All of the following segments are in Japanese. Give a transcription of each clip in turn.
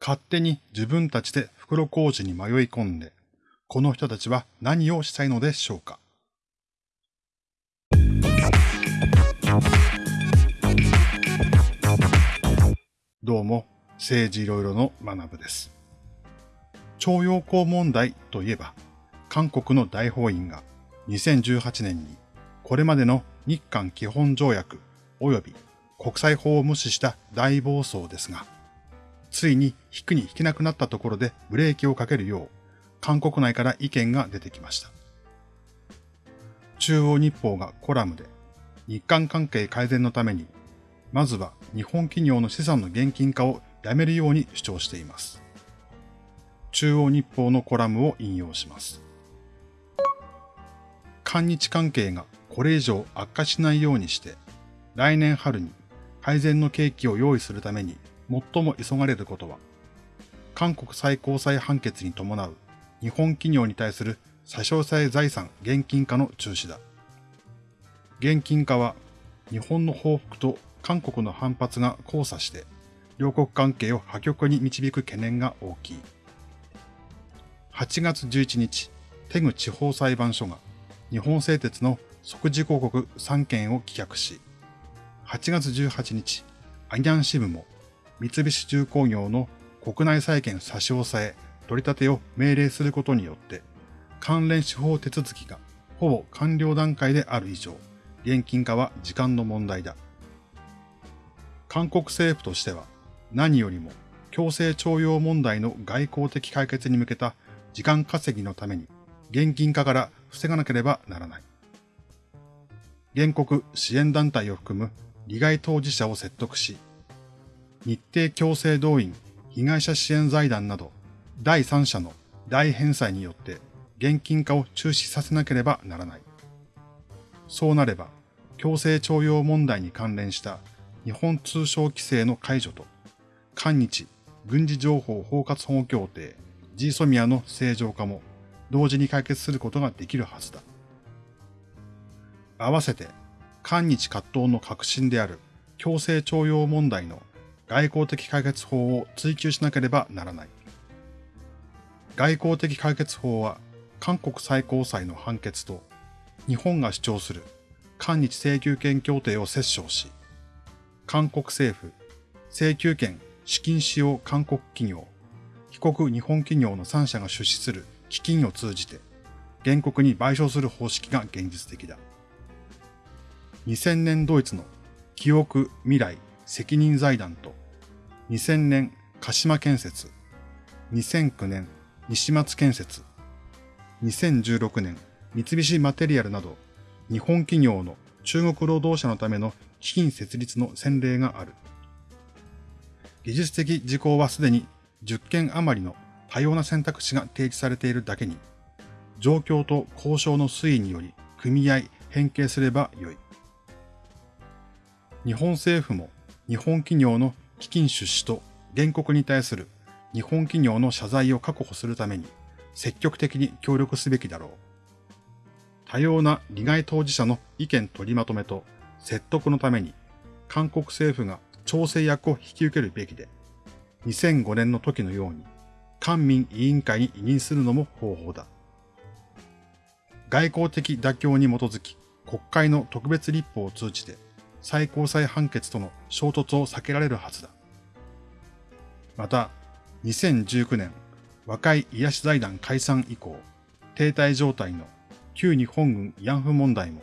勝手に自分たちで袋小路に迷い込んで、この人たちは何をしたいのでしょうか？どうも、政治いろいろの学部です。徴用工問題といえば、韓国の大法院が2018年にこれまでの日韓基本条約及び国際法を無視した大暴走ですが、ついに引くに引けなくなったところでブレーキをかけるよう、韓国内から意見が出てきました。中央日報がコラムで、日韓関係改善のために、まずは日本企業の資産の現金化をやめるように主張しています。中央日報のコラムを引用します。韓日関係がこれ以上悪化しないようにして、来年春に改善の契機を用意するために最も急がれることは、韓国最高裁判決に伴う日本企業に対する差し押さえ財産現金化の中止だ。現金化は日本の報復と韓国の反発が交差して両国関係を破局に導く懸念が大きい。8月11日、テグ地方裁判所が日本製鉄の即時広告3件を棄却し、8月18日、アニャン支部も三菱重工業の国内債権差し押さえ、取り立てを命令することによって、関連司法手続きがほぼ完了段階である以上、現金化は時間の問題だ。韓国政府としては、何よりも強制徴用問題の外交的解決に向けた時間稼ぎのために、現金化から防がなければならない。原告支援団体を含む利害当事者を説得し、日程強制動員被害者支援財団など第三者の大返済によって現金化を中止させなければならない。そうなれば、強制徴用問題に関連した日本通商規制の解除と、韓日軍事情報包括保護協定 G ソミアの正常化も同時に解決することができるはずだ。合わせて、韓日葛藤の核心である強制徴用問題の外交的解決法を追求しなければならない。外交的解決法は韓国最高裁の判決と日本が主張する韓日請求権協定を折衝し、韓国政府、請求権資金使用韓国企業、被告日本企業の3社が出資する基金を通じて原告に賠償する方式が現実的だ。2000年ドイツの記憶未来責任財団と、2000年鹿島建設、2009年西松建設、2016年三菱マテリアルなど、日本企業の中国労働者のための基金設立の先例がある。技術的事項はすでに10件余りの多様な選択肢が提示されているだけに、状況と交渉の推移により組合、変形すればよい。日本政府も日本企業の基金出資と原告に対する日本企業の謝罪を確保するために積極的に協力すべきだろう。多様な利害当事者の意見取りまとめと説得のために韓国政府が調整役を引き受けるべきで、2005年の時のように官民委員会に委任するのも方法だ。外交的妥協に基づき国会の特別立法を通じて最高裁判決との衝突を避けられるはずだ。また、2019年、和解癒し財団解散以降、停滞状態の旧日本軍慰安婦問題も、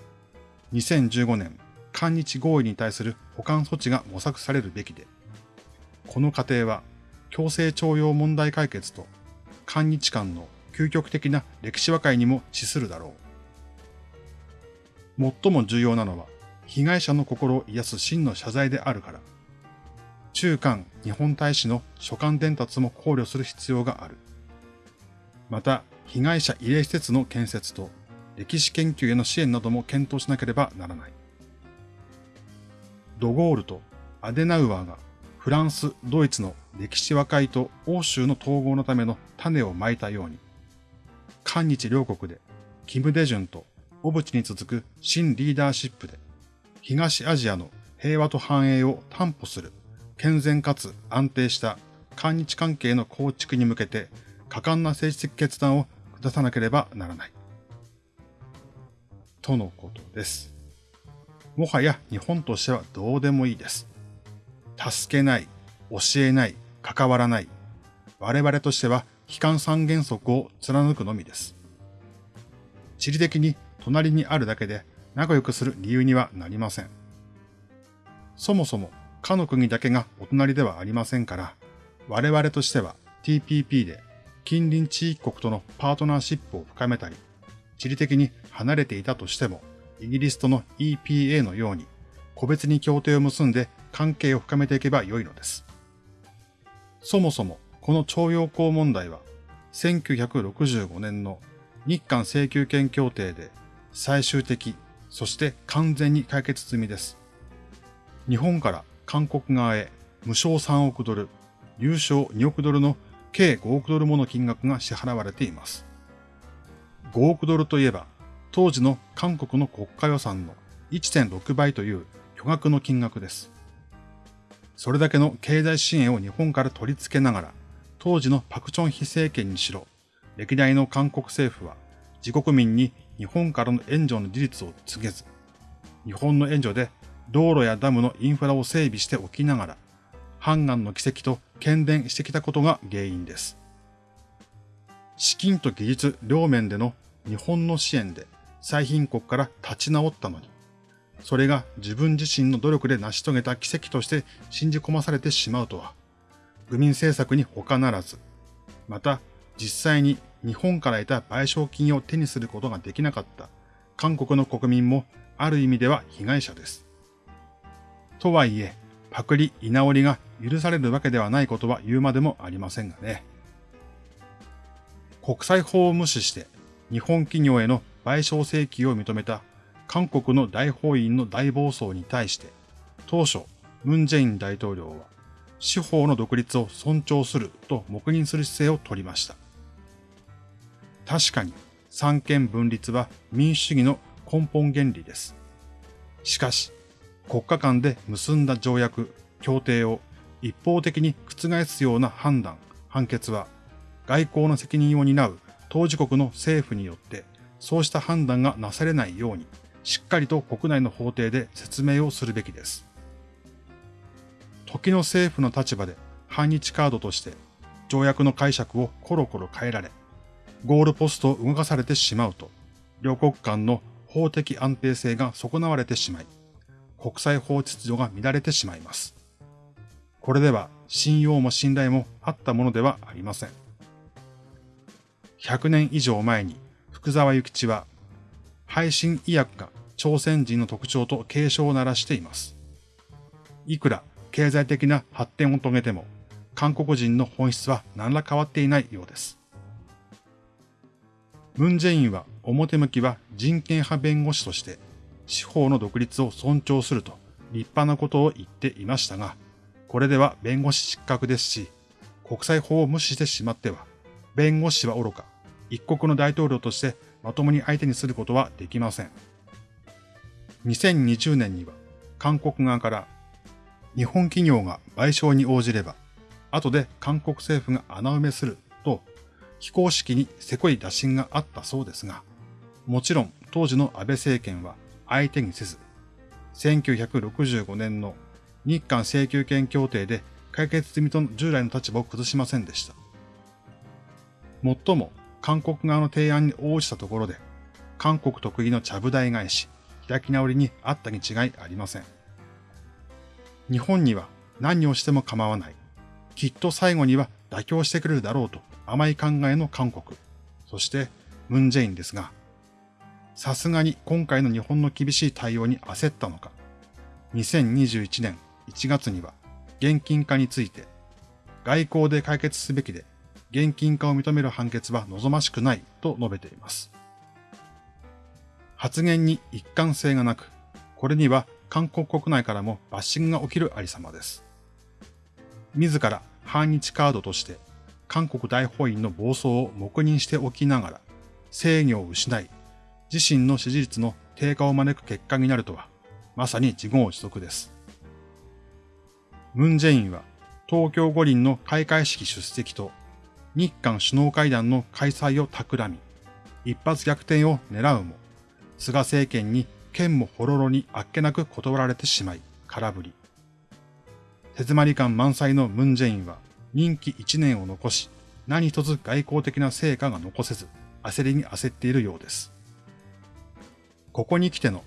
2015年、韓日合意に対する保管措置が模索されるべきで、この過程は強制徴用問題解決と韓日間の究極的な歴史和解にも資するだろう。最も重要なのは、被害者の心を癒す真の謝罪であるから、中韓日本大使の書簡伝達も考慮する必要がある。また、被害者慰霊施設の建設と歴史研究への支援なども検討しなければならない。ドゴールとアデナウアーがフランス、ドイツの歴史和解と欧州の統合のための種をまいたように、韓日両国でキム・デジュンと小渕に続く新リーダーシップで東アジアの平和と繁栄を担保する健全かつ安定した韓日関係の構築に向けて果敢な政治的決断を下さなければならない。とのことです。もはや日本としてはどうでもいいです。助けない、教えない、関わらない。我々としては悲観三原則を貫くのみです。地理的に隣にあるだけで仲良くする理由にはなりません。そもそも、かの国だけがお隣ではありませんから、我々としては TPP で近隣地域国とのパートナーシップを深めたり、地理的に離れていたとしても、イギリスとの EPA のように、個別に協定を結んで関係を深めていけばよいのです。そもそも、この徴用工問題は、1965年の日韓請求権協定で最終的、そして完全に解決済みです。日本から韓国側へ無償3億ドル、優勝2億ドルの計5億ドルもの金額が支払われています。5億ドルといえば、当時の韓国の国家予算の1.6倍という巨額の金額です。それだけの経済支援を日本から取り付けながら、当時のパクチョン非政権にしろ、歴代の韓国政府は自国民に日本からの援助の事実を告げず、日本の援助で道路やダムのインフラを整備しておきながら、ハンの奇跡と喧伝してきたことが原因です。資金と技術両面での日本の支援で最貧国から立ち直ったのに、それが自分自身の努力で成し遂げた奇跡として信じ込まされてしまうとは、愚民政策に他ならず、また実際に日本から得た賠償金を手にすることができなかった韓国の国民もある意味では被害者です。とはいえ、パクリ、居直りが許されるわけではないことは言うまでもありませんがね。国際法を無視して日本企業への賠償請求を認めた韓国の大法院の大暴走に対して、当初、ムン・ジェイン大統領は司法の独立を尊重すると黙認する姿勢を取りました。確かに三権分立は民主主義の根本原理です。しかし、国家間で結んだ条約、協定を一方的に覆すような判断、判決は、外交の責任を担う当事国の政府によって、そうした判断がなされないように、しっかりと国内の法廷で説明をするべきです。時の政府の立場で反日カードとして条約の解釈をコロコロ変えられ、ゴールポストを動かされてしまうと、両国間の法的安定性が損なわれてしまい、国際法秩序が乱れてしまいます。これでは信用も信頼もあったものではありません。100年以上前に福沢諭吉は、配信医薬が朝鮮人の特徴と警鐘を鳴らしています。いくら経済的な発展を遂げても、韓国人の本質は何ら変わっていないようです。ムン・ジェインは表向きは人権派弁護士として司法の独立を尊重すると立派なことを言っていましたが、これでは弁護士失格ですし、国際法を無視してしまっては、弁護士は愚か、一国の大統領としてまともに相手にすることはできません。2020年には韓国側から日本企業が賠償に応じれば、後で韓国政府が穴埋めすると非公式にせこい打診があったそうですが、もちろん当時の安倍政権は相手にせず、1965年の日韓請求権協定で解決済みとの従来の立場を崩しませんでした。もっとも、韓国側の提案に応じたところで、韓国得意のちゃぶ台返し、開き直りにあったに違いありません。日本には何をしても構わない。きっと最後には妥協してくれるだろうと甘い考えの韓国。そして、ムンジェインですが、さすがに今回の日本の厳しい対応に焦ったのか、2021年1月には現金化について、外交で解決すべきで、現金化を認める判決は望ましくないと述べています。発言に一貫性がなく、これには韓国国内からもバッシングが起きるありさまです。自ら反日カードとして韓国大法院の暴走を黙認しておきながら制御を失い自身の支持率の低下を招く結果になるとは、まさに自業自得です。ムン・ジェインは東京五輪の開会式出席と日韓首脳会談の開催を企み、一発逆転を狙うも、菅政権に剣もほろろにあっけなく断られてしまい、空振り。手詰まり感満載のムンジェインは任期1年を残し、何一つ外交的な成果が残せず、焦りに焦っているようです。ここに来ての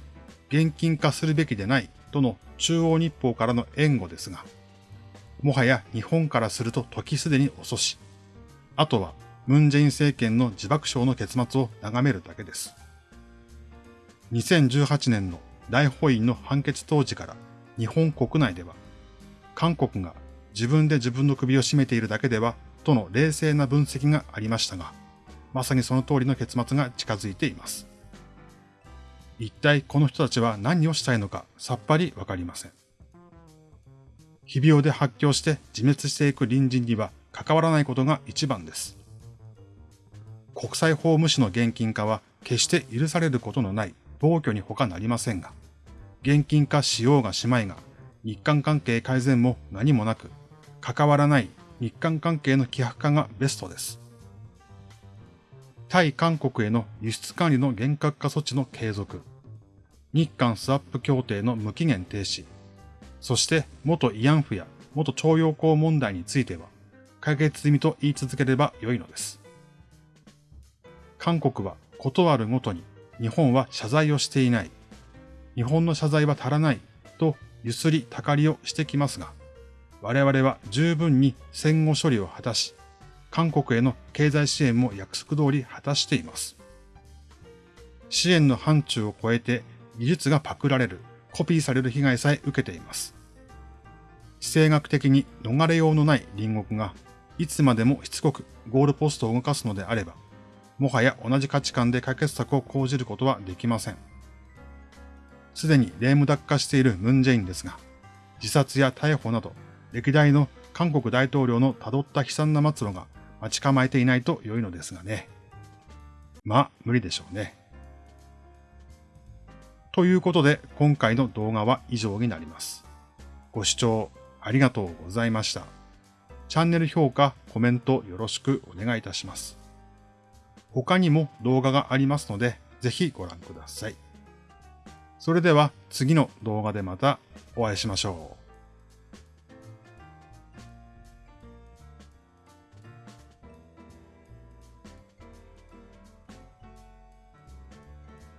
現金化するべきでないとの中央日報からの援護ですが、もはや日本からすると時すでに遅し、あとはムンジェイン政権の自爆症の結末を眺めるだけです。2018年の大法院の判決当時から日本国内では、韓国が自分で自分の首を絞めているだけではとの冷静な分析がありましたが、まさにその通りの結末が近づいています。一体この人たちは何をしたいのかさっぱりわかりません。非病で発狂して自滅していく隣人には関わらないことが一番です。国際法無視の現金化は決して許されることのない暴挙に他なりませんが、現金化しようがしまいが、日韓関係改善も何もなく、関わらない日韓関係の希薄化がベストです。対韓国への輸出管理の厳格化措置の継続、日韓スワップ協定の無期限停止、そして元慰安婦や元徴用工問題については解決済みと言い続ければ良いのです。韓国は断るごとに日本は謝罪をしていない。日本の謝罪は足らないとゆすりたかりをしてきますが、我々は十分に戦後処理を果たし、韓国への経済支援も約束通り果たしています。支援の範疇を超えて技術がパクられる、コピーされる被害さえ受けています。地政学的に逃れようのない隣国が、いつまでもしつこくゴールポストを動かすのであれば、もはや同じ価値観で解決策を講じることはできません。すでにレームダック化しているムンジェインですが、自殺や逮捕など、歴代の韓国大統領の辿った悲惨な末路が待ち構えていないと良いのですがね。まあ、無理でしょうね。ということで、今回の動画は以上になります。ご視聴ありがとうございました。チャンネル評価、コメントよろしくお願いいたします。他にも動画がありますので、ぜひご覧ください。それでは次の動画でまたお会いしましょう。